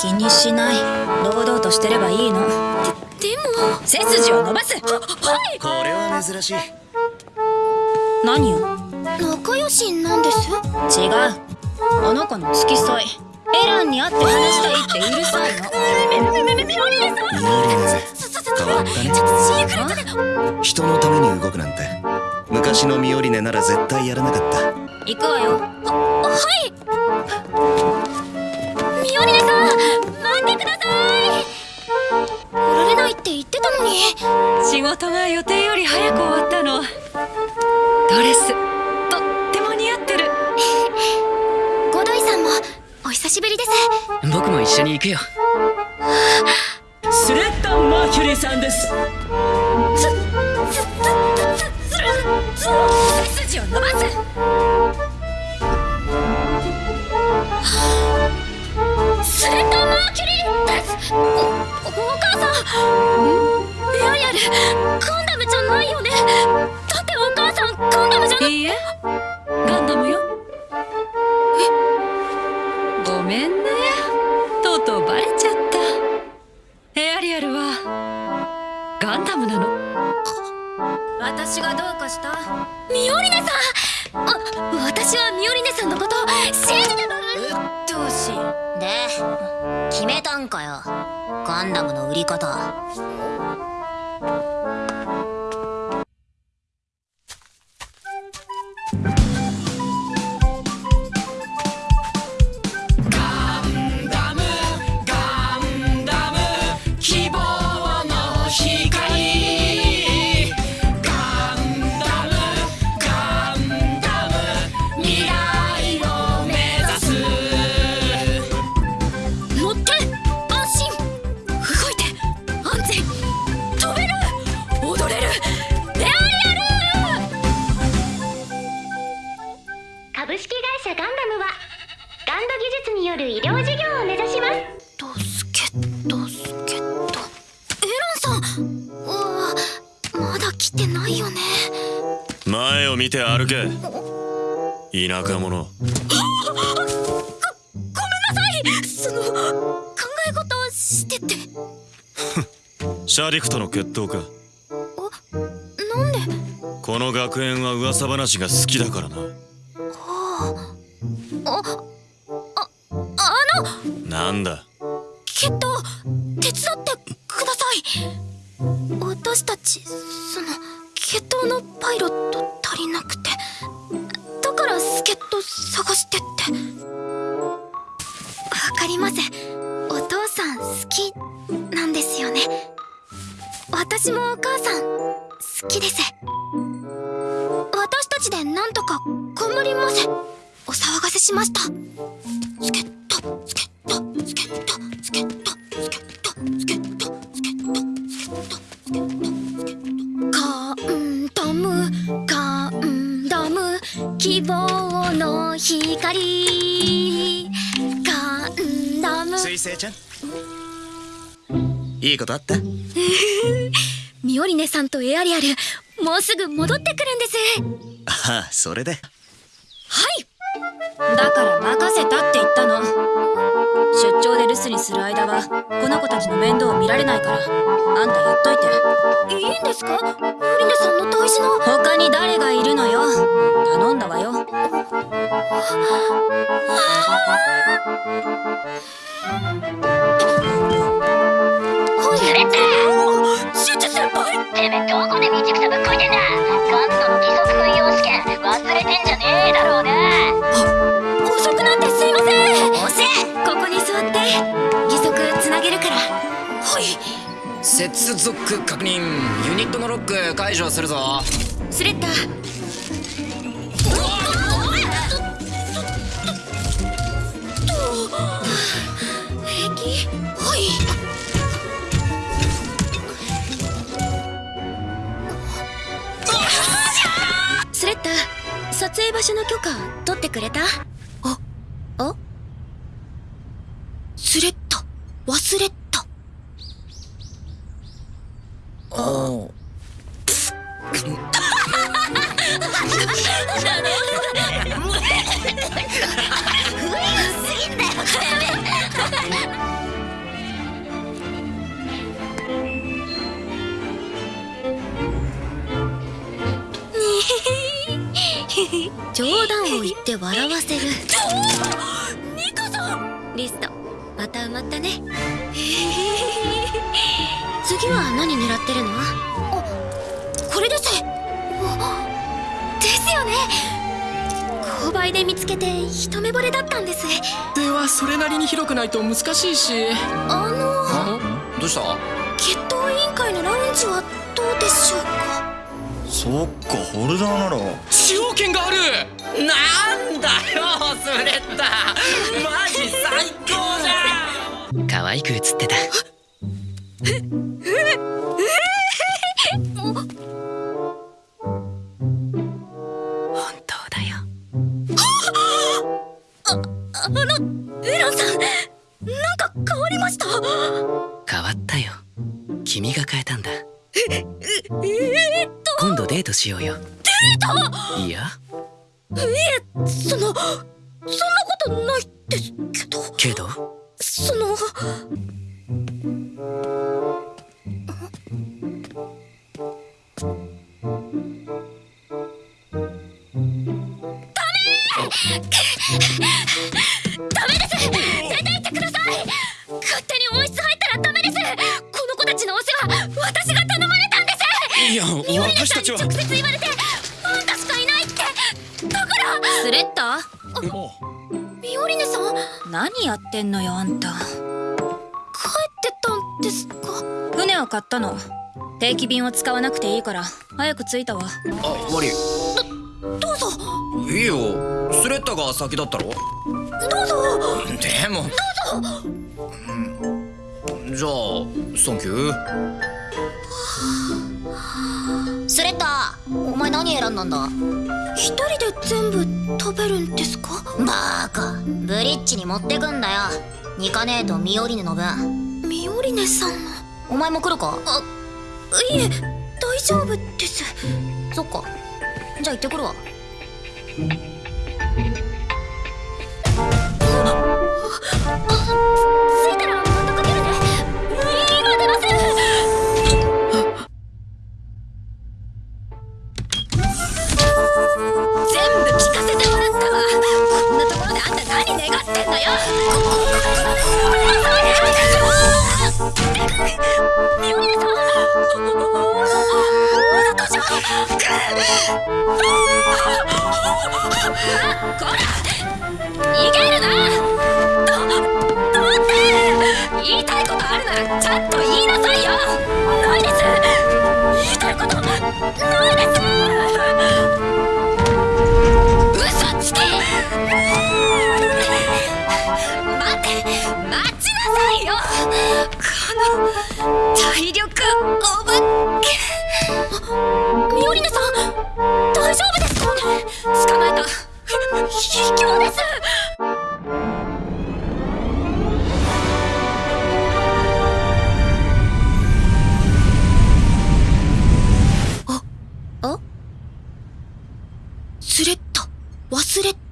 気にしない。堂々としてればいいの。ででも。背筋を伸ばす。はいこれは珍しい。何よ？仲良しなんです？違う。あの子の付き添い。エランに会って話したいってうるさいの。めめめめミオリネさんミオリネぜ変わったねシークレットで人のために動くなんて昔のミオリネなら絶対やらなかった行くわよははいスレッタ・マーキュリーさんです。背筋を伸ばすスレッタ・マーキュリーですおお母さんエアリアルガンダムじゃないよねだってお母さんガンダムじゃないいいえガンダムよごめんねガンダムなの。私がどうかした？ミオリネさん！あ私はミオリネさんのこと信じてたうっとうしいで決めたんかよ。ガンダムの売り方ケットエランさん。うわまだ来てないよね。前を見て歩け。田舎者。ごごめんなさい。その考え事をしてて。シャディクとの決闘か。なんで？この学園は噂話が好きだからな。ああ私もお母さん好きです。私たちでなんとか頑張ります。お騒がせしました。助っ人助っ人助っ人助っ人助っ人助っ人助っ人助っ人助っ人。ガンダムガンダム希望の光。ガンダム。水星ちゃん。いいことあった？ミオリネさんとエアリアルもうすぐ戻ってくるんです。ああそれで。はい。だから任せたって言ったの。出張で留守にする間はこの子たちの面倒を見られないからあんたやっといて。いいんですか？ミオリネさんの大事な。他に誰がいるのよ。頼んだわよスレッタシュチュ先輩てめえどこで道草ぶっこいてんだガンドの規則運用試験忘れてんじゃねえだろうな遅くなってすいません。遅えここに座って義足つなげるから。はい。接続確認。ユニットのロック解除するぞ。スレッタ撮影場所の許可取ってくれた？ああ？スレッタ？忘れた。冗談を言って笑わせる。ニカさんリスト。また埋まったね。次は何狙ってるの？あこれです。おですよね。購買で見つけて一目惚れだったんです。ではそれなりに広くないと難しいし。あのどうした？決闘委員会のラウンジはどうでしょうか？そっかホルダーなら。使用権がある。なんだよスレッタ。マジ最高じゃん。可愛く映ってた。本当だよ。エランさんなんか変わりました？変わったよ。君が変えたんだ。えー、っと今度デートしようよ。デート？いや。いえそのそんなことないですけど。けど？私たちは直接言われてあんたしかいないって。だから。スレッタミオリネさん？帰っ何やってんのよあんた。てたんですか？船を買ったの。定期便を使わなくていいから。早く着いたわ。あ悪いどうぞ。いいよ。スレッタが先だったろ？どうぞ。でも。うん。じゃあサンキュー前何選んだんだ？一人で全部食べるんですか？バーカ。ブリッジに持ってくんだよ。ニカネーとミオリネの分。ミオリネさんの？お前も来るか？いえ大丈夫です。そっか。じゃあ行ってくるわこら逃げるな！どどうって！言いたいことあるならちゃんと言いなさいよ！ないです！言いたいことないです！嘘つけ！待って！待ちなさいよ！この体力おスレッタ。忘れた。